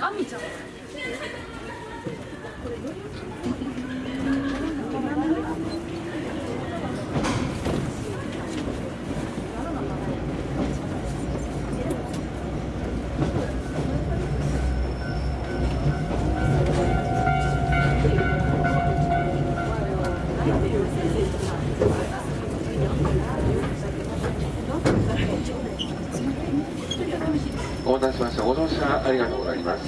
あみちゃん。お待たせしました。ご乗車ありがとうございます。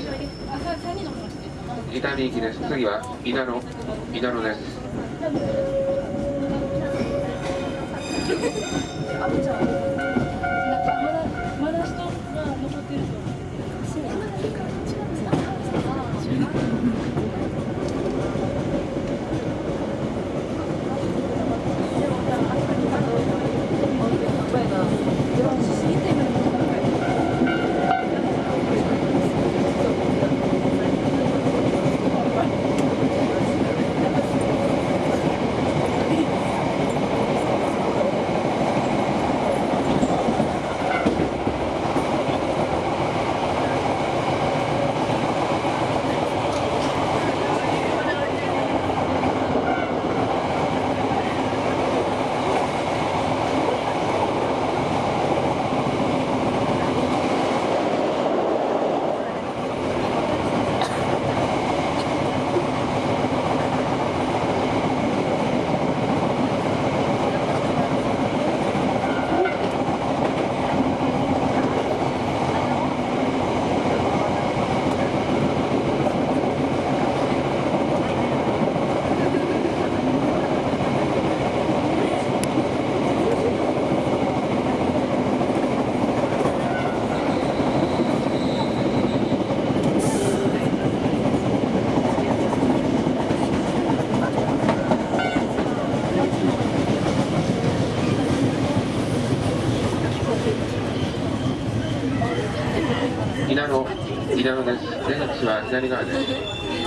伊丹行きです。次は稲野、稲野です。稲野、稲野です。出口は左側です。